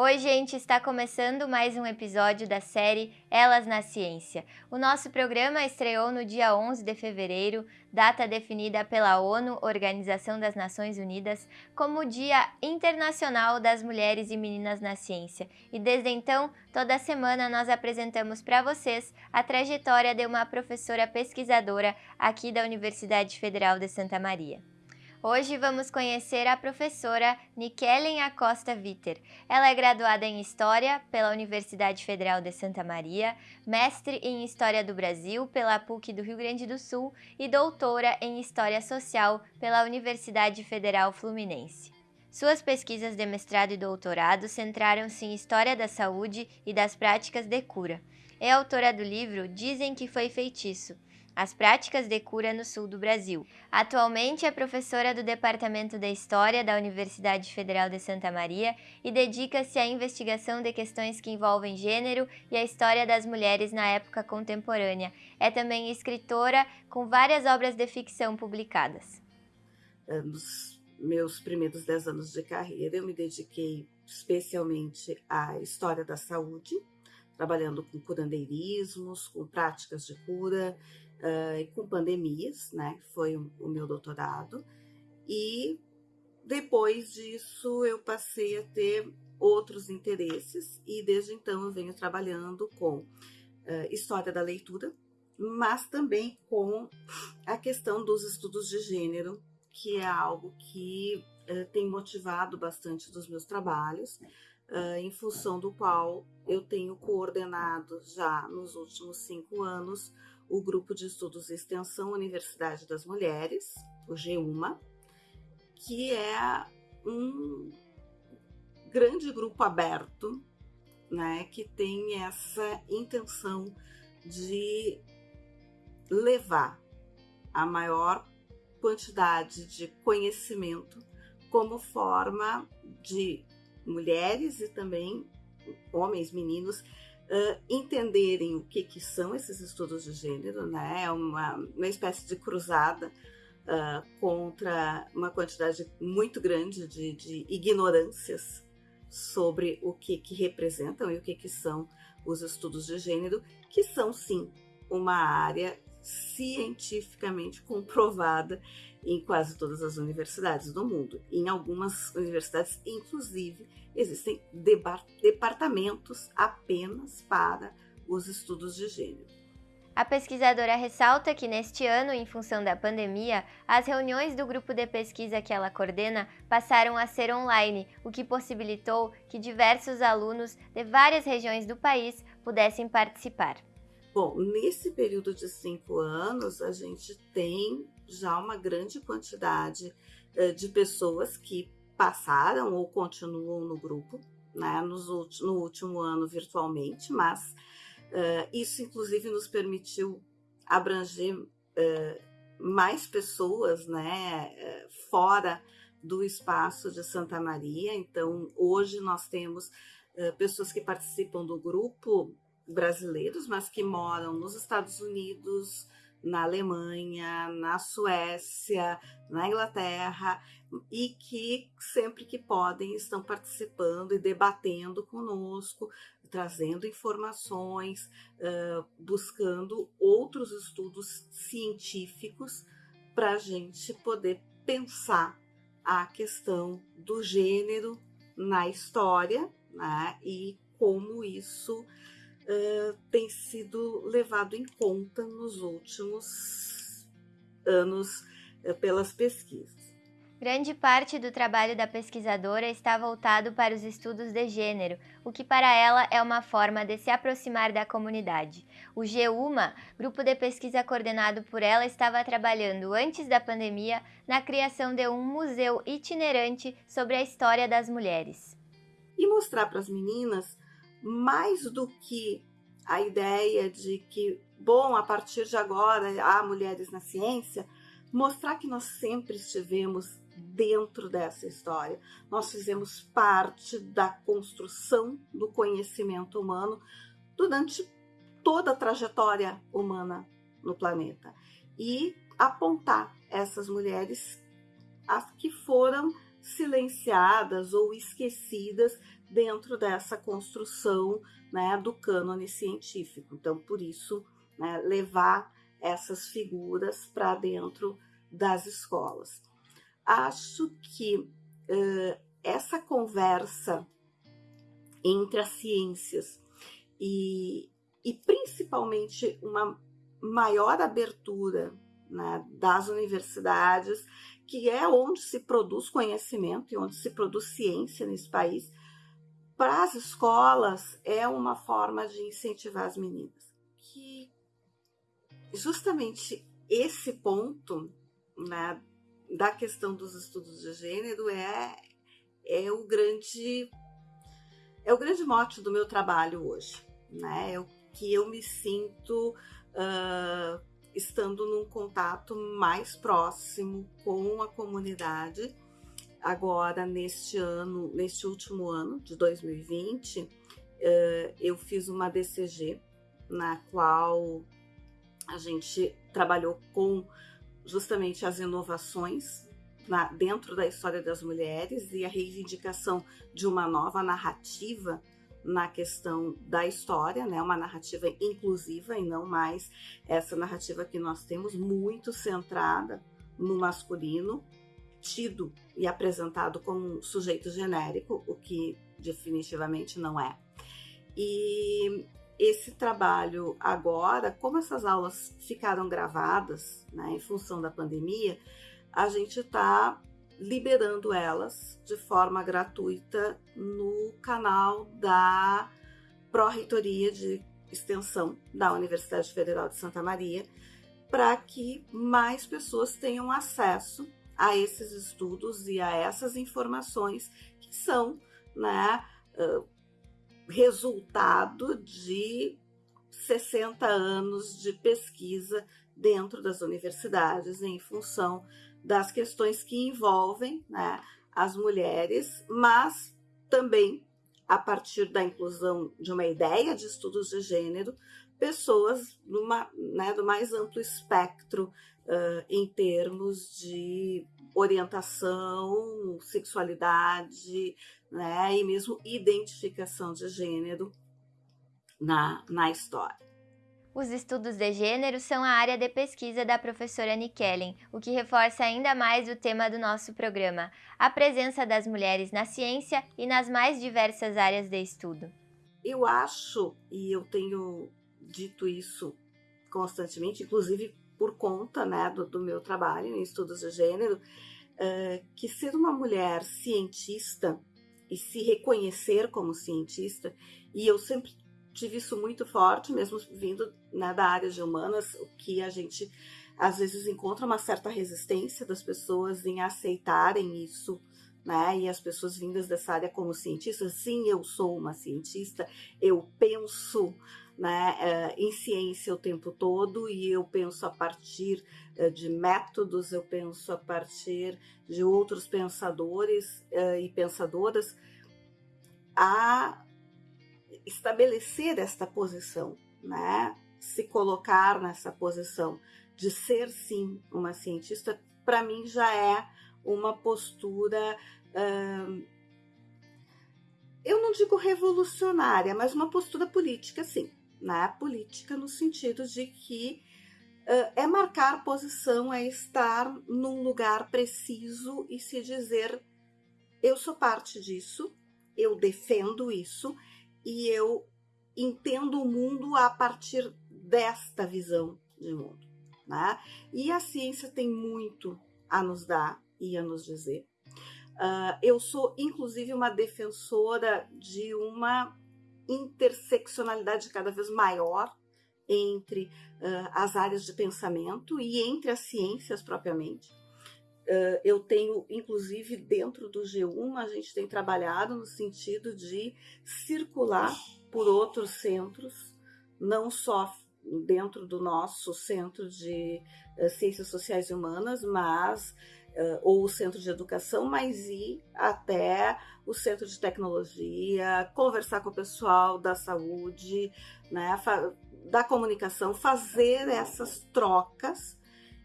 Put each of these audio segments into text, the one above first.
Oi, gente, está começando mais um episódio da série Elas na Ciência. O nosso programa estreou no dia 11 de fevereiro, data definida pela ONU, Organização das Nações Unidas, como Dia Internacional das Mulheres e Meninas na Ciência. E desde então, toda semana nós apresentamos para vocês a trajetória de uma professora pesquisadora aqui da Universidade Federal de Santa Maria. Hoje vamos conhecer a professora Nikellen Acosta Viter. Ela é graduada em História pela Universidade Federal de Santa Maria, mestre em História do Brasil pela PUC do Rio Grande do Sul e doutora em História Social pela Universidade Federal Fluminense. Suas pesquisas de mestrado e doutorado centraram-se em História da Saúde e das Práticas de Cura. É autora do livro Dizem que Foi Feitiço, as práticas de cura no sul do Brasil. Atualmente é professora do Departamento de História da Universidade Federal de Santa Maria e dedica-se à investigação de questões que envolvem gênero e a história das mulheres na época contemporânea. É também escritora com várias obras de ficção publicadas. Nos meus primeiros dez anos de carreira, eu me dediquei especialmente à história da saúde, trabalhando com curandeirismos, com práticas de cura, uh, com pandemias, né? Foi o, o meu doutorado. E depois disso eu passei a ter outros interesses e desde então eu venho trabalhando com uh, história da leitura, mas também com a questão dos estudos de gênero, que é algo que uh, tem motivado bastante dos meus trabalhos, em função do qual eu tenho coordenado já nos últimos cinco anos o Grupo de Estudos Extensão Universidade das Mulheres, o GUMA, que é um grande grupo aberto, né, que tem essa intenção de levar a maior quantidade de conhecimento como forma de mulheres e também homens, meninos, uh, entenderem o que, que são esses estudos de gênero, né? É uma, uma espécie de cruzada uh, contra uma quantidade muito grande de, de ignorâncias sobre o que, que representam e o que, que são os estudos de gênero, que são sim uma área cientificamente comprovada em quase todas as universidades do mundo. Em algumas universidades, inclusive, existem departamentos apenas para os estudos de gênero. A pesquisadora ressalta que neste ano, em função da pandemia, as reuniões do grupo de pesquisa que ela coordena passaram a ser online, o que possibilitou que diversos alunos de várias regiões do país pudessem participar. Bom, nesse período de cinco anos, a gente tem já uma grande quantidade uh, de pessoas que passaram ou continuam no grupo, né, nos, no último ano virtualmente, mas uh, isso inclusive nos permitiu abranger uh, mais pessoas, né, fora do espaço de Santa Maria. Então, hoje nós temos pessoas que participam do grupo brasileiros, mas que moram nos Estados Unidos, na Alemanha, na Suécia, na Inglaterra e que sempre que podem estão participando e debatendo conosco, trazendo informações, uh, buscando outros estudos científicos para a gente poder pensar a questão do gênero na história né, e como isso uh, tem sido levado em conta nos últimos anos uh, pelas pesquisas. Grande parte do trabalho da pesquisadora está voltado para os estudos de gênero, o que para ela é uma forma de se aproximar da comunidade. O GEUMA, grupo de pesquisa coordenado por ela, estava trabalhando antes da pandemia na criação de um museu itinerante sobre a história das mulheres. E mostrar para as meninas mais do que a ideia de que, bom, a partir de agora há mulheres na ciência, mostrar que nós sempre estivemos dentro dessa história. Nós fizemos parte da construção do conhecimento humano durante toda a trajetória humana no planeta e apontar essas mulheres as que foram silenciadas ou esquecidas dentro dessa construção né, do cânone científico. Então, por isso, né, levar essas figuras para dentro das escolas. Acho que uh, essa conversa entre as ciências e, e principalmente uma maior abertura né, das universidades, que é onde se produz conhecimento e onde se produz ciência nesse país, para as escolas é uma forma de incentivar as meninas. Que justamente esse ponto né, da questão dos estudos de gênero é, é o grande é o grande mote do meu trabalho hoje, né? É o que eu me sinto uh, estando num contato mais próximo com a comunidade. Agora, neste ano, neste último ano de 2020, uh, eu fiz uma DCG na qual a gente trabalhou com justamente as inovações na, dentro da história das mulheres e a reivindicação de uma nova narrativa na questão da história, né? Uma narrativa inclusiva e não mais essa narrativa que nós temos muito centrada no masculino, tido e apresentado como um sujeito genérico, o que definitivamente não é. E esse trabalho agora, como essas aulas ficaram gravadas, né, em função da pandemia, a gente está liberando elas de forma gratuita no canal da Pró-Reitoria de Extensão da Universidade Federal de Santa Maria, para que mais pessoas tenham acesso a esses estudos e a essas informações que são né, resultado de 60 anos de pesquisa dentro das universidades em função das questões que envolvem né, as mulheres, mas também a partir da inclusão de uma ideia de estudos de gênero, pessoas numa, né, do mais amplo espectro uh, em termos de orientação, sexualidade, né, e mesmo identificação de gênero na, na história. Os estudos de gênero são a área de pesquisa da professora Nikellen, o que reforça ainda mais o tema do nosso programa, a presença das mulheres na ciência e nas mais diversas áreas de estudo. Eu acho, e eu tenho dito isso constantemente, inclusive por conta né, do, do meu trabalho em estudos de gênero, uh, que ser uma mulher cientista e se reconhecer como cientista, e eu sempre tive isso muito forte, mesmo vindo né, da área de humanas, o que a gente às vezes encontra uma certa resistência das pessoas em aceitarem isso, né? E as pessoas vindas dessa área como cientistas, sim, eu sou uma cientista, eu penso né, eh, em ciência o tempo todo e eu penso a partir eh, de métodos, eu penso a partir de outros pensadores eh, e pensadoras a estabelecer esta posição, né? Se colocar nessa posição de ser sim uma cientista, para mim já é uma postura, hum, eu não digo revolucionária, mas uma postura política, sim, né? Política no sentido de que uh, é marcar posição, é estar num lugar preciso e se dizer eu sou parte disso, eu defendo isso e eu entendo o mundo a partir desta visão de mundo. Né? E a ciência tem muito a nos dar e a nos dizer. Uh, eu sou, inclusive, uma defensora de uma interseccionalidade cada vez maior entre uh, as áreas de pensamento e entre as ciências propriamente. Uh, eu tenho, inclusive, dentro do G1, a gente tem trabalhado no sentido de circular por outros centros, não só dentro do nosso centro de uh, ciências sociais e humanas, mas ou o centro de educação, mas ir até o centro de tecnologia, conversar com o pessoal da saúde, né, da comunicação, fazer essas trocas.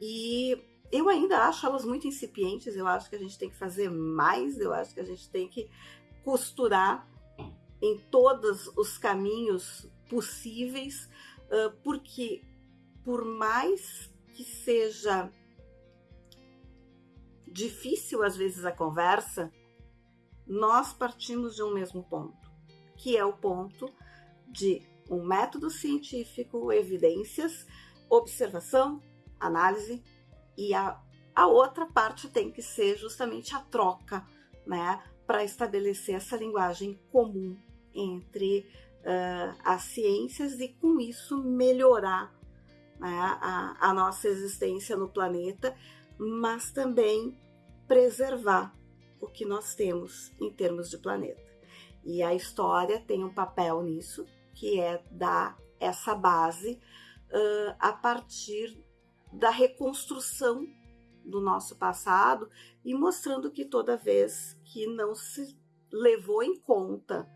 E eu ainda acho elas muito incipientes, eu acho que a gente tem que fazer mais, eu acho que a gente tem que costurar em todos os caminhos possíveis, porque por mais que seja difícil às vezes a conversa, nós partimos de um mesmo ponto, que é o ponto de um método científico, evidências, observação, análise e a, a outra parte tem que ser justamente a troca, né, para estabelecer essa linguagem comum entre uh, as ciências e com isso melhorar né, a, a nossa existência no planeta, mas também preservar o que nós temos em termos de planeta. E a história tem um papel nisso, que é dar essa base uh, a partir da reconstrução do nosso passado e mostrando que toda vez que não se levou em conta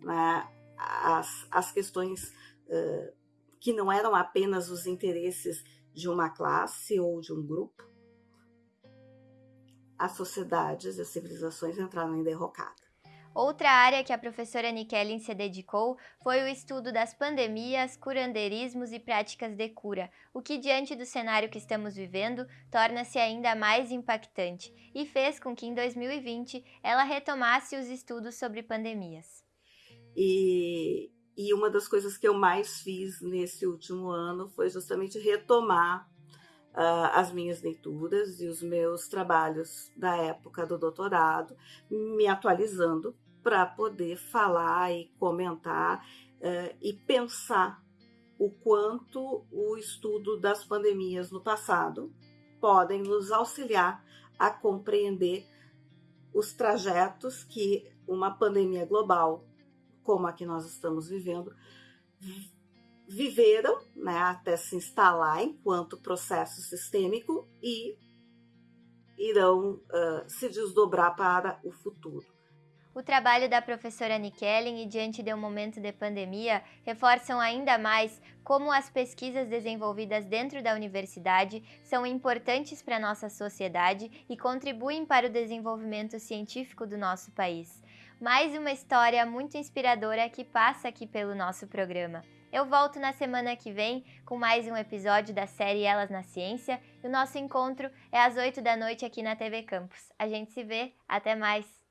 né, as, as questões uh, que não eram apenas os interesses de uma classe ou de um grupo, as sociedades e as civilizações entraram em derrocada. Outra área que a professora Nikellen se dedicou foi o estudo das pandemias, curandeirismos e práticas de cura, o que, diante do cenário que estamos vivendo, torna-se ainda mais impactante e fez com que em 2020 ela retomasse os estudos sobre pandemias. E, e uma das coisas que eu mais fiz nesse último ano foi justamente retomar uh, as minhas leituras e os meus trabalhos da época do doutorado, me atualizando para poder falar e comentar uh, e pensar o quanto o estudo das pandemias no passado podem nos auxiliar a compreender os trajetos que uma pandemia global, como a que nós estamos vivendo, viveram né, até se instalar enquanto processo sistêmico e irão uh, se desdobrar para o futuro. O trabalho da professora Nikellen e diante de um momento de pandemia reforçam ainda mais como as pesquisas desenvolvidas dentro da universidade são importantes para a nossa sociedade e contribuem para o desenvolvimento científico do nosso país. Mais uma história muito inspiradora que passa aqui pelo nosso programa. Eu volto na semana que vem com mais um episódio da série Elas na Ciência e o nosso encontro é às 8 da noite aqui na TV Campus. A gente se vê, até mais!